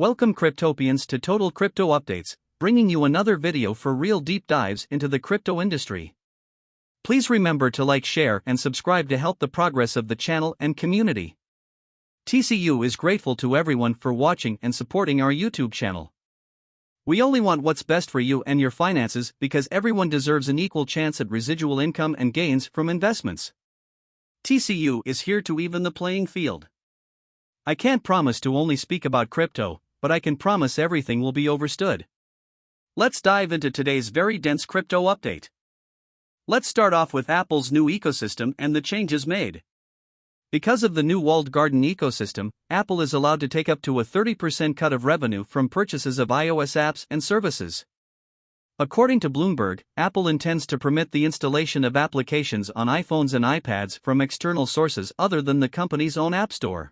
Welcome Cryptopians to Total Crypto Updates, bringing you another video for real deep dives into the crypto industry. Please remember to like, share, and subscribe to help the progress of the channel and community. TCU is grateful to everyone for watching and supporting our YouTube channel. We only want what's best for you and your finances because everyone deserves an equal chance at residual income and gains from investments. TCU is here to even the playing field. I can't promise to only speak about crypto, but I can promise everything will be overstood. Let's dive into today's very dense crypto update. Let's start off with Apple's new ecosystem and the changes made. Because of the new walled garden ecosystem, Apple is allowed to take up to a 30% cut of revenue from purchases of iOS apps and services. According to Bloomberg, Apple intends to permit the installation of applications on iPhones and iPads from external sources other than the company's own App Store.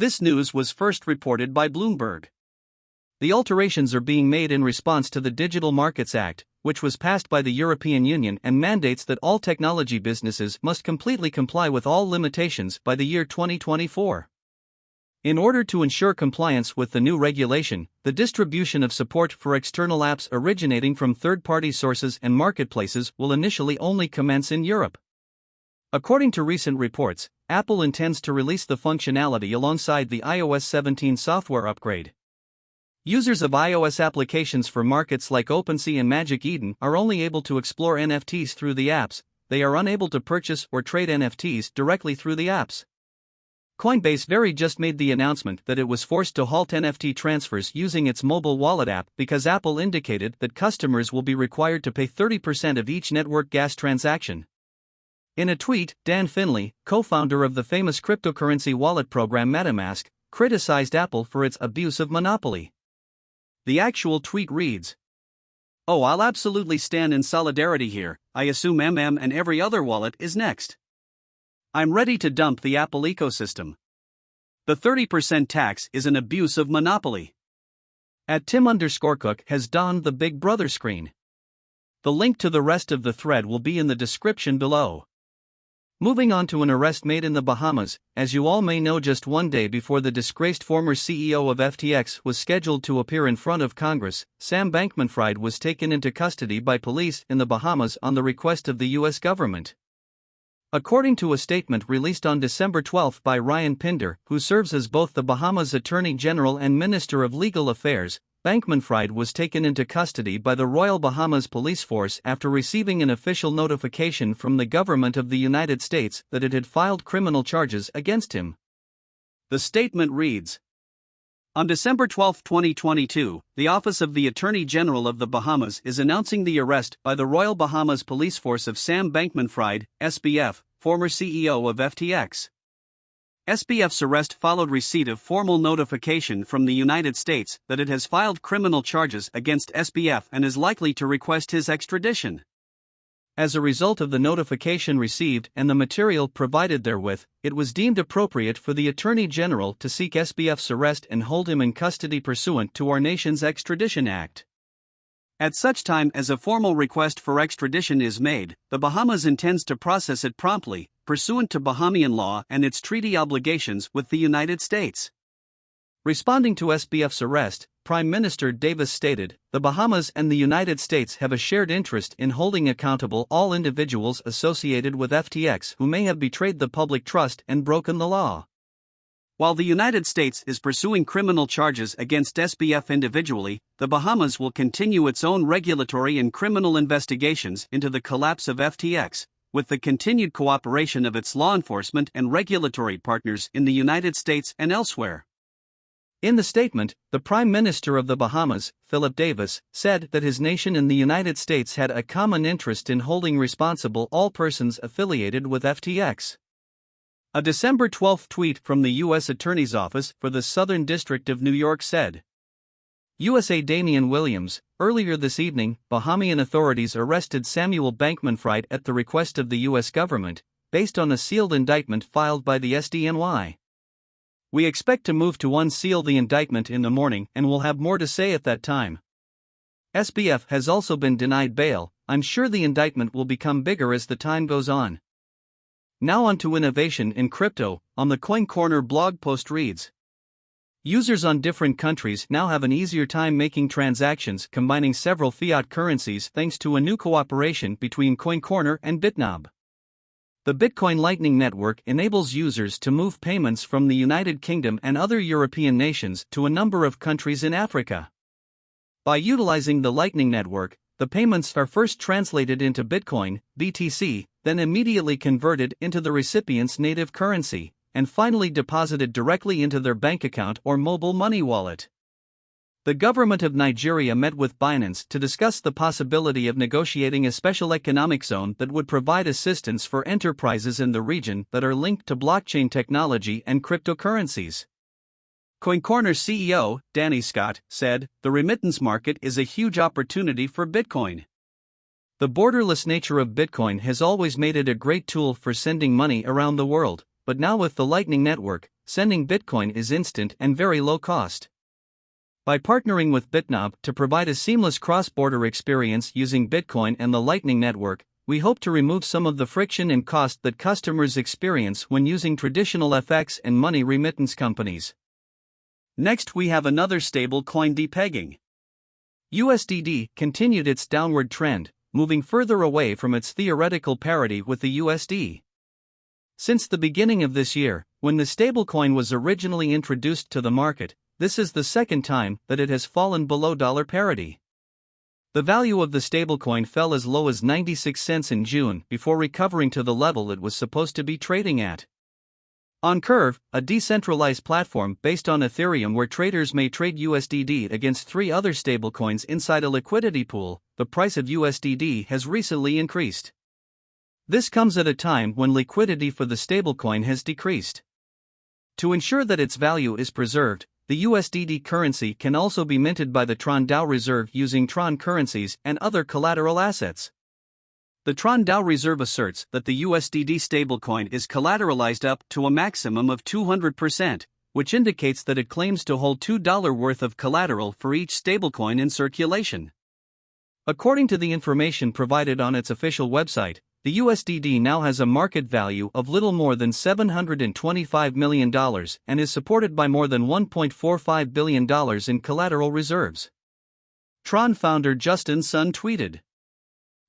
This news was first reported by Bloomberg. The alterations are being made in response to the Digital Markets Act, which was passed by the European Union and mandates that all technology businesses must completely comply with all limitations by the year 2024. In order to ensure compliance with the new regulation, the distribution of support for external apps originating from third party sources and marketplaces will initially only commence in Europe. According to recent reports, Apple intends to release the functionality alongside the iOS 17 software upgrade. Users of iOS applications for markets like OpenSea and Magic Eden are only able to explore NFTs through the apps, they are unable to purchase or trade NFTs directly through the apps. Coinbase very just made the announcement that it was forced to halt NFT transfers using its mobile wallet app because Apple indicated that customers will be required to pay 30% of each network gas transaction. In a tweet, Dan Finlay, co founder of the famous cryptocurrency wallet program MetaMask, criticized Apple for its abuse of monopoly. The actual tweet reads Oh, I'll absolutely stand in solidarity here. I assume MM and every other wallet is next. I'm ready to dump the Apple ecosystem. The 30% tax is an abuse of monopoly. At Tim underscore Cook has donned the Big Brother screen. The link to the rest of the thread will be in the description below. Moving on to an arrest made in the Bahamas, as you all may know, just one day before the disgraced former CEO of FTX was scheduled to appear in front of Congress, Sam Bankman Fried was taken into custody by police in the Bahamas on the request of the U.S. government. According to a statement released on December 12 by Ryan Pinder, who serves as both the Bahamas Attorney General and Minister of Legal Affairs, Bankman-Fried was taken into custody by the Royal Bahamas Police Force after receiving an official notification from the government of the United States that it had filed criminal charges against him. The statement reads On December 12, 2022, the Office of the Attorney General of the Bahamas is announcing the arrest by the Royal Bahamas Police Force of Sam Bankman-Fried, SBF, former CEO of FTX. SBF's arrest followed receipt of formal notification from the United States that it has filed criminal charges against SBF and is likely to request his extradition. As a result of the notification received and the material provided therewith, it was deemed appropriate for the Attorney General to seek SBF's arrest and hold him in custody pursuant to our nation's Extradition Act. At such time as a formal request for extradition is made, the Bahamas intends to process it promptly, pursuant to Bahamian law and its treaty obligations with the United States. Responding to SBF's arrest, Prime Minister Davis stated The Bahamas and the United States have a shared interest in holding accountable all individuals associated with FTX who may have betrayed the public trust and broken the law. While the United States is pursuing criminal charges against SBF individually, the Bahamas will continue its own regulatory and criminal investigations into the collapse of FTX, with the continued cooperation of its law enforcement and regulatory partners in the United States and elsewhere. In the statement, the Prime Minister of the Bahamas, Philip Davis, said that his nation and the United States had a common interest in holding responsible all persons affiliated with FTX. A December 12 tweet from the U.S. Attorney's Office for the Southern District of New York said USA Damian Williams, earlier this evening, Bahamian authorities arrested Samuel Bankman Fried at the request of the U.S. government, based on a sealed indictment filed by the SDNY. We expect to move to unseal the indictment in the morning and will have more to say at that time. SBF has also been denied bail, I'm sure the indictment will become bigger as the time goes on. Now on to innovation in crypto, on the CoinCorner blog post reads Users on different countries now have an easier time making transactions combining several fiat currencies thanks to a new cooperation between CoinCorner and Bitnob. The Bitcoin Lightning Network enables users to move payments from the United Kingdom and other European nations to a number of countries in Africa. By utilizing the Lightning Network, the payments are first translated into Bitcoin, BTC, then immediately converted into the recipient's native currency, and finally deposited directly into their bank account or mobile money wallet. The government of Nigeria met with Binance to discuss the possibility of negotiating a special economic zone that would provide assistance for enterprises in the region that are linked to blockchain technology and cryptocurrencies. CoinCorner CEO, Danny Scott, said, The remittance market is a huge opportunity for Bitcoin. The borderless nature of Bitcoin has always made it a great tool for sending money around the world, but now with the Lightning Network, sending Bitcoin is instant and very low cost. By partnering with Bitnob to provide a seamless cross border experience using Bitcoin and the Lightning Network, we hope to remove some of the friction and cost that customers experience when using traditional FX and money remittance companies. Next, we have another stable coin depegging. USDD continued its downward trend, moving further away from its theoretical parity with the USD. Since the beginning of this year, when the stablecoin was originally introduced to the market, this is the second time that it has fallen below dollar parity. The value of the stablecoin fell as low as 96 cents in June before recovering to the level it was supposed to be trading at. On Curve, a decentralized platform based on Ethereum where traders may trade USDD against three other stablecoins inside a liquidity pool, the price of USDD has recently increased. This comes at a time when liquidity for the stablecoin has decreased. To ensure that its value is preserved, the USDD currency can also be minted by the Tron DAO Reserve using Tron currencies and other collateral assets. The Tron DAO Reserve asserts that the USDD stablecoin is collateralized up to a maximum of 200%, which indicates that it claims to hold $2 worth of collateral for each stablecoin in circulation. According to the information provided on its official website, the USDD now has a market value of little more than $725 million and is supported by more than $1.45 billion in collateral reserves. Tron founder Justin Sun tweeted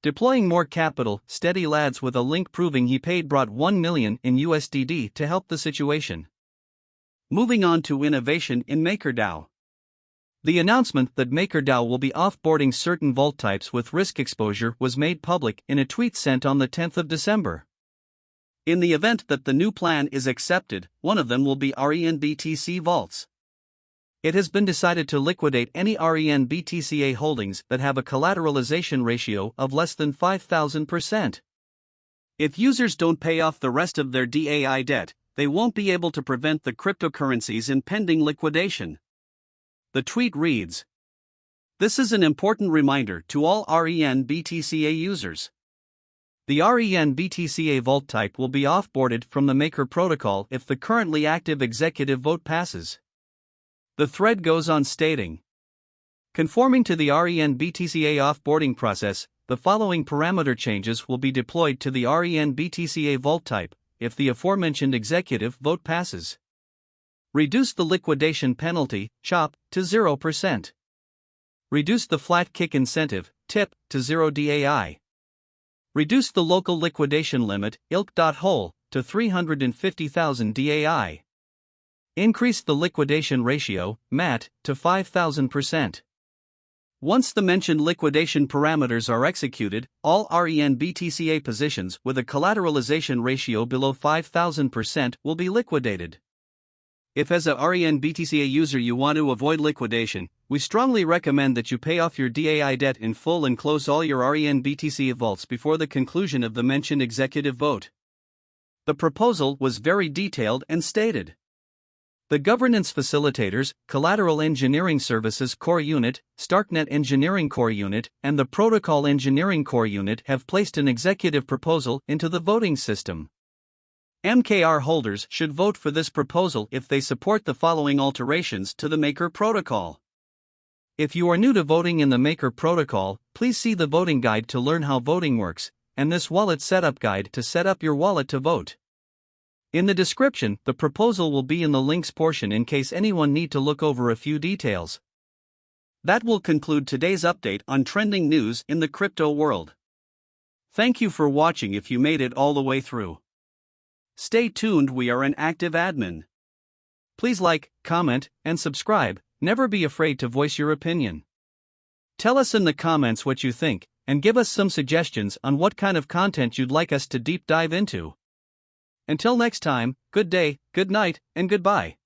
Deploying more capital, steady lads with a link proving he paid brought 1 million in USDD to help the situation. Moving on to innovation in MakerDAO. The announcement that MakerDAO will be offboarding certain vault types with risk exposure was made public in a tweet sent on the 10th of December. In the event that the new plan is accepted, one of them will be REN-BTC vaults. It has been decided to liquidate any REN-BTCA holdings that have a collateralization ratio of less than 5,000%. If users don't pay off the rest of their DAI debt, they won't be able to prevent the cryptocurrency's impending liquidation. The tweet reads This is an important reminder to all REN BTCA users. The REN BTCA vault type will be offboarded from the Maker protocol if the currently active executive vote passes. The thread goes on stating Conforming to the REN BTCA offboarding process, the following parameter changes will be deployed to the REN BTCA vault type if the aforementioned executive vote passes. Reduce the liquidation penalty, CHOP, to 0%. Reduce the flat kick incentive, TIP, to 0 DAI. Reduce the local liquidation limit, ILK.HOLE, to 350,000 DAI. Increase the liquidation ratio, MAT, to 5,000%. Once the mentioned liquidation parameters are executed, all REN BTCA positions with a collateralization ratio below 5,000% will be liquidated. If as a REN BTCA user you want to avoid liquidation, we strongly recommend that you pay off your DAI debt in full and close all your REN BTCA vaults before the conclusion of the mentioned executive vote. The proposal was very detailed and stated. The governance facilitators, Collateral Engineering Services Core Unit, Starknet Engineering Core Unit, and the Protocol Engineering Core Unit have placed an executive proposal into the voting system. MKR holders should vote for this proposal if they support the following alterations to the Maker protocol. If you are new to voting in the Maker protocol, please see the voting guide to learn how voting works, and this wallet setup guide to set up your wallet to vote. In the description, the proposal will be in the links portion in case anyone need to look over a few details. That will conclude today's update on trending news in the crypto world. Thank you for watching if you made it all the way through. Stay tuned, we are an active admin. Please like, comment, and subscribe, never be afraid to voice your opinion. Tell us in the comments what you think, and give us some suggestions on what kind of content you'd like us to deep dive into. Until next time, good day, good night, and goodbye.